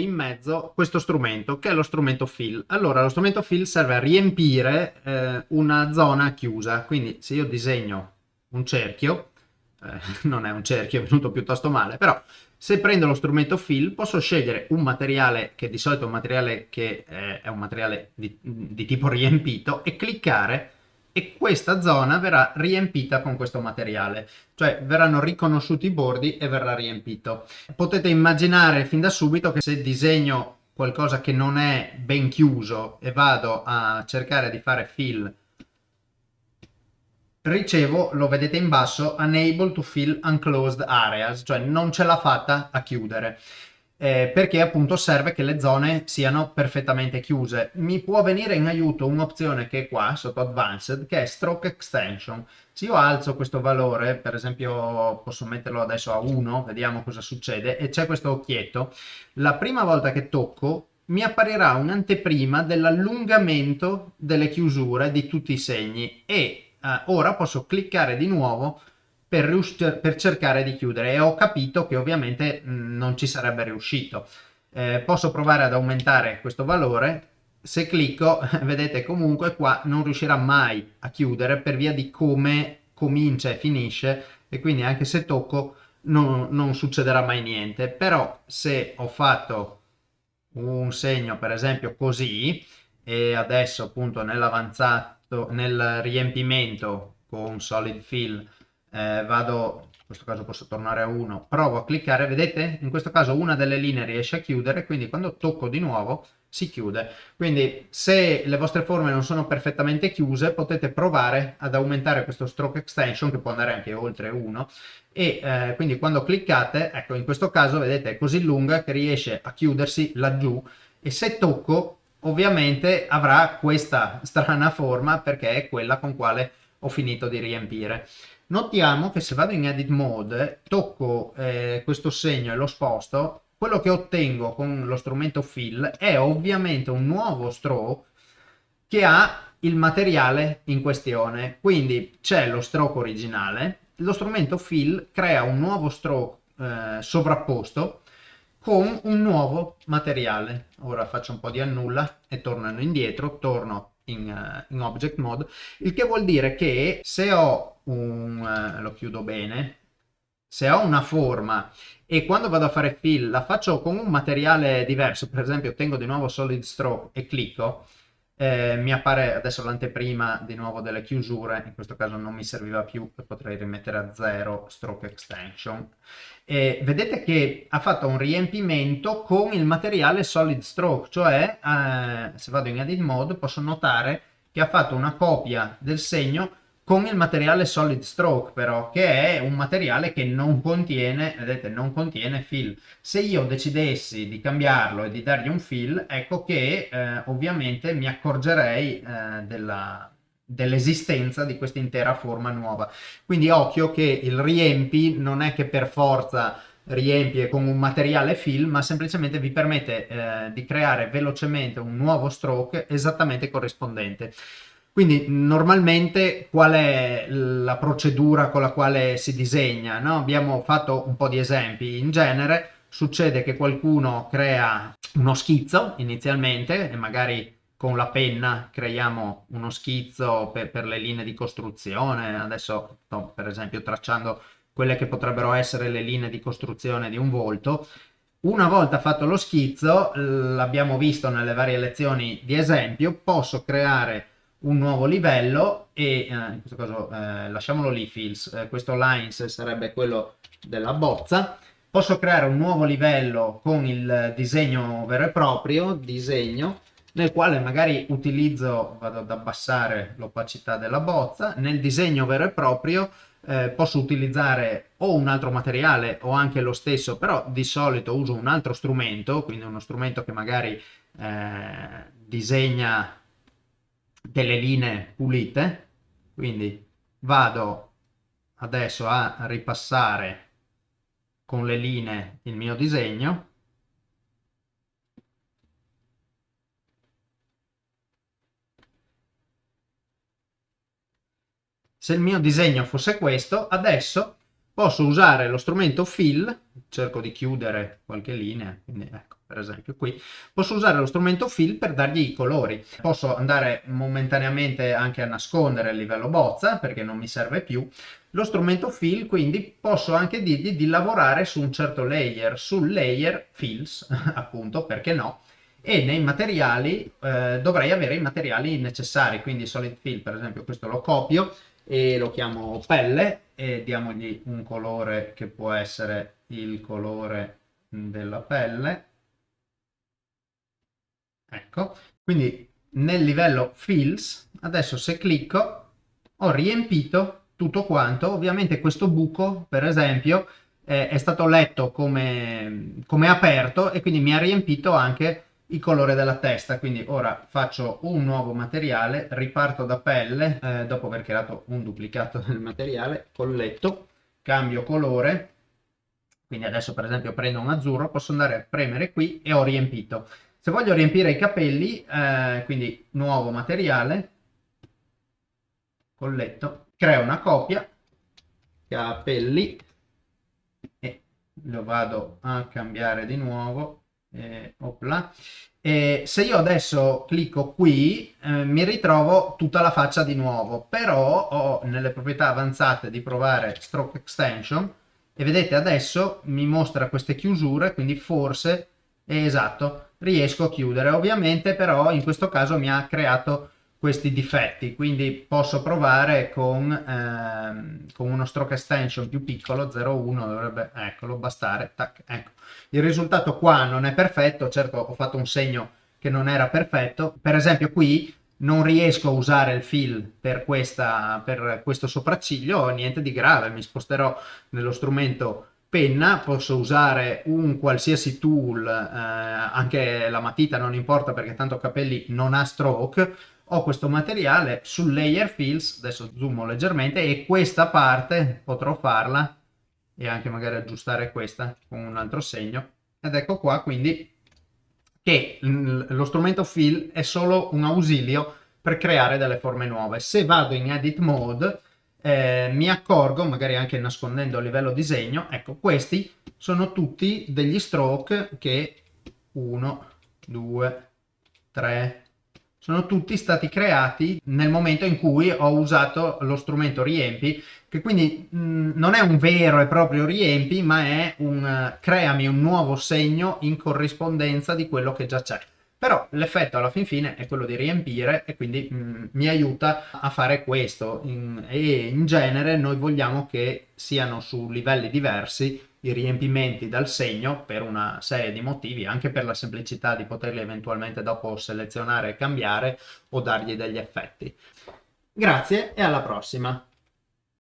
qui in mezzo questo strumento, che è lo strumento fill. Allora, lo strumento fill serve a riempire eh, una zona chiusa, quindi se io disegno un cerchio, eh, non è un cerchio, è venuto piuttosto male, però se prendo lo strumento fill posso scegliere un materiale che di solito è un materiale che eh, è un materiale di, di tipo riempito e cliccare e questa zona verrà riempita con questo materiale, cioè verranno riconosciuti i bordi e verrà riempito. Potete immaginare fin da subito che se disegno qualcosa che non è ben chiuso e vado a cercare di fare fill ricevo, lo vedete in basso, unable to fill unclosed areas, cioè non ce l'ha fatta a chiudere eh, perché appunto serve che le zone siano perfettamente chiuse. Mi può venire in aiuto un'opzione che è qua sotto Advanced che è Stroke Extension. Se io alzo questo valore, per esempio posso metterlo adesso a 1, vediamo cosa succede, e c'è questo occhietto, la prima volta che tocco mi apparirà un'anteprima dell'allungamento delle chiusure di tutti i segni e eh, ora posso cliccare di nuovo per, per cercare di chiudere. E ho capito che ovviamente mh, non ci sarebbe riuscito. Eh, posso provare ad aumentare questo valore, se clicco vedete comunque qua non riuscirà mai a chiudere per via di come comincia e finisce. E quindi anche se tocco non, non succederà mai niente, però se ho fatto un segno per esempio così e adesso appunto nell'avanzato nel riempimento con solid fill eh, vado in questo caso posso tornare a 1 provo a cliccare vedete? In questo caso una delle linee riesce a chiudere quindi quando tocco di nuovo si chiude. Quindi se le vostre forme non sono perfettamente chiuse potete provare ad aumentare questo stroke extension che può andare anche oltre 1 e eh, quindi quando cliccate ecco in questo caso vedete è così lunga che riesce a chiudersi laggiù. E se tocco ovviamente avrà questa strana forma perché è quella con quale ho finito di riempire Notiamo che se vado in edit mode, tocco eh, questo segno e lo sposto, quello che ottengo con lo strumento fill è ovviamente un nuovo stroke che ha il materiale in questione. Quindi c'è lo stroke originale, lo strumento fill crea un nuovo stroke eh, sovrapposto con un nuovo materiale. Ora faccio un po' di annulla e tornando indietro, torno in, uh, in object mode, il che vuol dire che se ho un, uh, lo chiudo bene, se ho una forma e quando vado a fare fill la faccio con un materiale diverso, per esempio tengo di nuovo solid stroke e clicco, eh, mi appare adesso l'anteprima di nuovo delle chiusure, in questo caso non mi serviva più, potrei rimettere a 0 stroke extension. E vedete che ha fatto un riempimento con il materiale solid stroke, cioè eh, se vado in edit mode posso notare che ha fatto una copia del segno con il materiale solid stroke però che è un materiale che non contiene vedete non contiene fill. Se io decidessi di cambiarlo e di dargli un fill ecco che eh, ovviamente mi accorgerei eh, della dell'esistenza di questa intera forma nuova. Quindi occhio che il riempi non è che per forza riempie con un materiale fill ma semplicemente vi permette eh, di creare velocemente un nuovo stroke esattamente corrispondente quindi normalmente qual è la procedura con la quale si disegna? No? Abbiamo fatto un po' di esempi. In genere succede che qualcuno crea uno schizzo inizialmente e magari con la penna creiamo uno schizzo per, per le linee di costruzione. Adesso sto per esempio tracciando quelle che potrebbero essere le linee di costruzione di un volto. Una volta fatto lo schizzo, l'abbiamo visto nelle varie lezioni di esempio, posso creare un nuovo livello e eh, in questo caso eh, lasciamolo lì fills, eh, questo lines sarebbe quello della bozza, posso creare un nuovo livello con il disegno vero e proprio, disegno, nel quale magari utilizzo, vado ad abbassare l'opacità della bozza, nel disegno vero e proprio eh, posso utilizzare o un altro materiale o anche lo stesso, però di solito uso un altro strumento, quindi uno strumento che magari eh, disegna delle linee pulite quindi vado adesso a ripassare con le linee il mio disegno. Se il mio disegno fosse questo adesso posso usare lo strumento fill cerco di chiudere qualche linea quindi ecco per esempio qui, posso usare lo strumento fill per dargli i colori. Posso andare momentaneamente anche a nascondere il livello bozza perché non mi serve più. Lo strumento fill quindi posso anche dirgli di lavorare su un certo layer, sul layer fills appunto perché no, e nei materiali eh, dovrei avere i materiali necessari, quindi solid fill per esempio questo lo copio e lo chiamo pelle e diamogli un colore che può essere il colore della pelle ecco quindi nel livello fills adesso se clicco ho riempito tutto quanto. Ovviamente questo buco per esempio eh, è stato letto come, come aperto e quindi mi ha riempito anche il colore della testa. Quindi ora faccio un nuovo materiale riparto da pelle eh, dopo aver creato un duplicato del materiale colletto cambio colore. Quindi adesso per esempio prendo un azzurro posso andare a premere qui e ho riempito se voglio riempire i capelli eh, quindi nuovo materiale colletto creo una copia capelli e lo vado a cambiare di nuovo eh. E se io adesso clicco qui eh, mi ritrovo tutta la faccia di nuovo però ho nelle proprietà avanzate di provare stroke extension e vedete adesso mi mostra queste chiusure quindi forse eh, esatto riesco a chiudere ovviamente però in questo caso mi ha creato questi difetti quindi posso provare con, ehm, con uno stroke extension più piccolo 0,1 dovrebbe eccolo bastare tac, ecco. il risultato qua non è perfetto certo ho fatto un segno che non era perfetto per esempio qui non riesco a usare il fill per, questa, per questo sopracciglio niente di grave mi sposterò nello strumento penna, posso usare un qualsiasi tool, eh, anche la matita non importa perché tanto capelli non ha stroke, ho questo materiale sul layer fills, adesso zoomo leggermente, e questa parte potrò farla e anche magari aggiustare questa con un altro segno. Ed ecco qua quindi che lo strumento fill è solo un ausilio per creare delle forme nuove. Se vado in edit mode eh, mi accorgo, magari anche nascondendo a livello disegno, ecco questi sono tutti degli stroke che 1, 2, 3, sono tutti stati creati nel momento in cui ho usato lo strumento riempi che quindi mh, mm, non è un vero e proprio riempi ma è un uh, creami un nuovo segno in corrispondenza di quello che già c'è però l'effetto alla fin fine è quello di riempire e quindi mh, mm, mi aiuta a fare questo in, e in genere noi vogliamo che siano su livelli diversi i riempimenti dal segno per una serie di motivi, anche per la semplicità di poterli eventualmente dopo selezionare e cambiare o dargli degli effetti. Grazie e alla prossima!